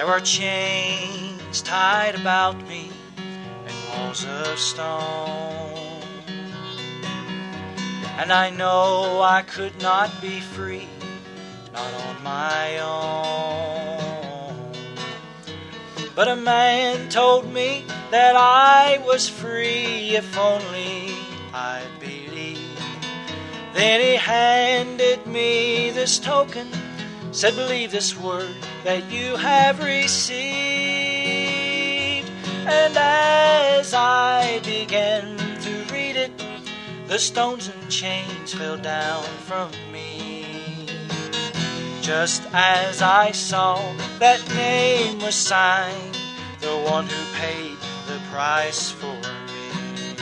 There are chains tied about me and walls of stone. And I know I could not be free, not on my own. But a man told me that I was free if only I believed. Then he handed me this token, said, Believe this word that you have received. And as I began to read it, the stones and chains fell down from me. Just as I saw that name was signed, the one who paid the price for me.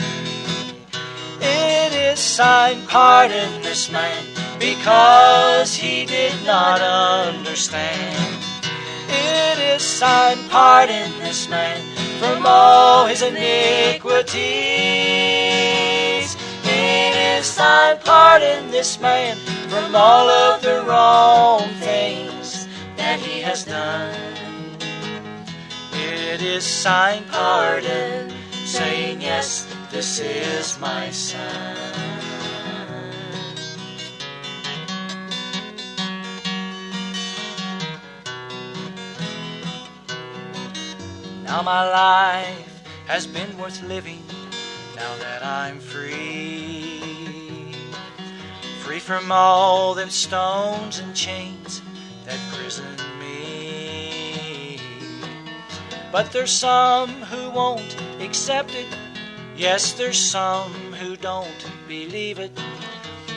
It is signed, pardon this man, because he did not understand. It is signed, pardon this man, from all his iniquities. It is signed, pardon this man, from all of the wrong things that he has done. It is signed, pardon, saying, Yes, this is my son. Now my life has been worth living now that I'm free. Free from all them stones and chains that prison me. But there's some who won't accept it. Yes, there's some who don't believe it.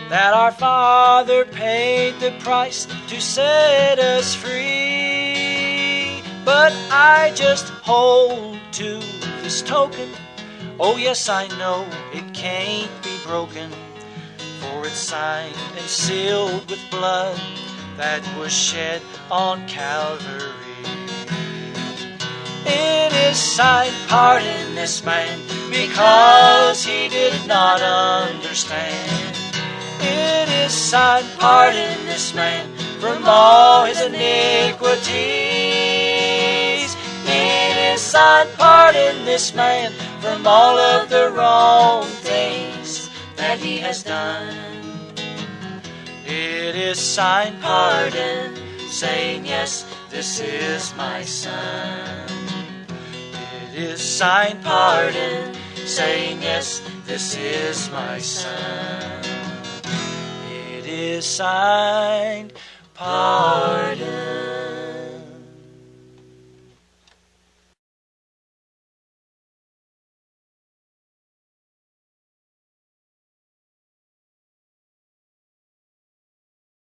That our Father paid the price to set us free. But I just hold to this token. Oh, yes, I know it can't be broken. For it's signed and sealed with blood that was shed on Calvary. It is signed, pardon this man, because he did not understand. It is signed, pardon this man, from all his iniquities. Signed, pardon this man, from all of the wrong things that he has done. It is signed, pardon, saying, Yes, this is my son. It is signed, pardon, saying, Yes, this is my son. It is signed, pardon.